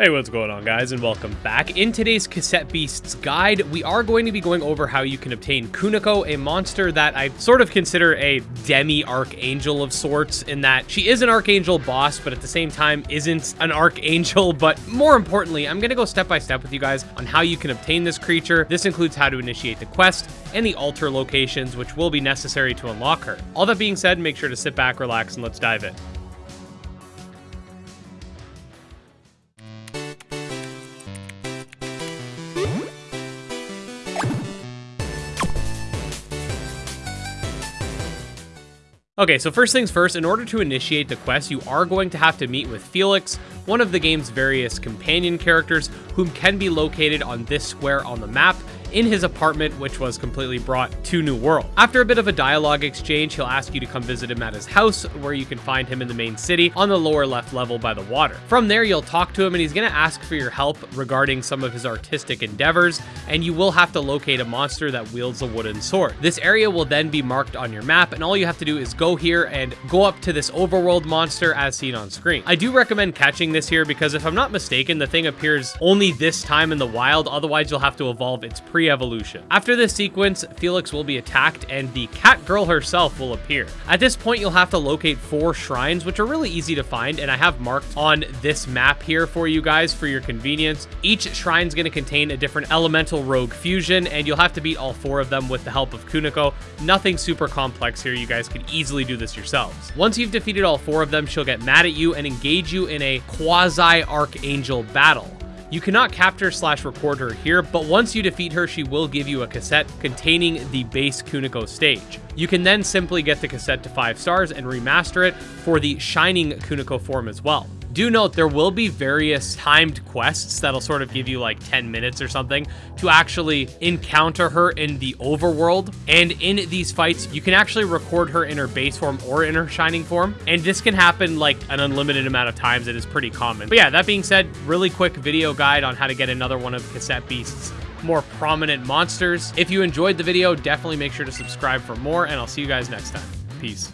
Hey, what's going on guys and welcome back. In today's Cassette Beasts guide, we are going to be going over how you can obtain Kuneko, a monster that I sort of consider a demi-archangel of sorts in that she is an archangel boss, but at the same time isn't an archangel, but more importantly, I'm going to go step by step with you guys on how you can obtain this creature. This includes how to initiate the quest and the altar locations, which will be necessary to unlock her. All that being said, make sure to sit back, relax, and let's dive in. Okay, so first things first, in order to initiate the quest, you are going to have to meet with Felix, one of the game's various companion characters, whom can be located on this square on the map, in his apartment, which was completely brought to New Wirral. After a bit of a dialogue exchange, he'll ask you to come visit him at his house, where you can find him in the main city on the lower left level by the water. From there, you'll talk to him and he's going to ask for your help regarding some of his artistic endeavors, and you will have to locate a monster that wields a wooden sword. This area will then be marked on your map, and all you have to do is go here and go up to this overworld monster as seen on screen. I do recommend catching this here because if I'm not mistaken, the thing appears only this time in the wild, otherwise you'll have to evolve its pre pre-evolution. After this sequence, Felix will be attacked and the cat girl herself will appear. At this point, you'll have to locate four shrines, which are really easy to find, and I have marked on this map here for you guys for your convenience. Each shrine is going to contain a different elemental rogue fusion, and you'll have to beat all four of them with the help of Kuneko. Nothing super complex here, you guys can easily do this yourselves. Once you've defeated all four of them, she'll get mad at you and engage you in a quasi-archangel battle. You cannot capture slash record her here, but once you defeat her, she will give you a cassette containing the base Kuneko stage. You can then simply get the cassette to 5 stars and remaster it for the Shining Kuneko form as well. Do note there will be various timed quests that'll sort of give you like 10 minutes or something to actually encounter her in the overworld. And in these fights, you can actually record her in her base form or in her shining form. And this can happen like an unlimited amount of times. It is pretty common. But yeah, that being said, really quick video guide on how to get another one of Cassette Beast's more prominent monsters. If you enjoyed the video, definitely make sure to subscribe for more, and I'll see you guys next time. Peace.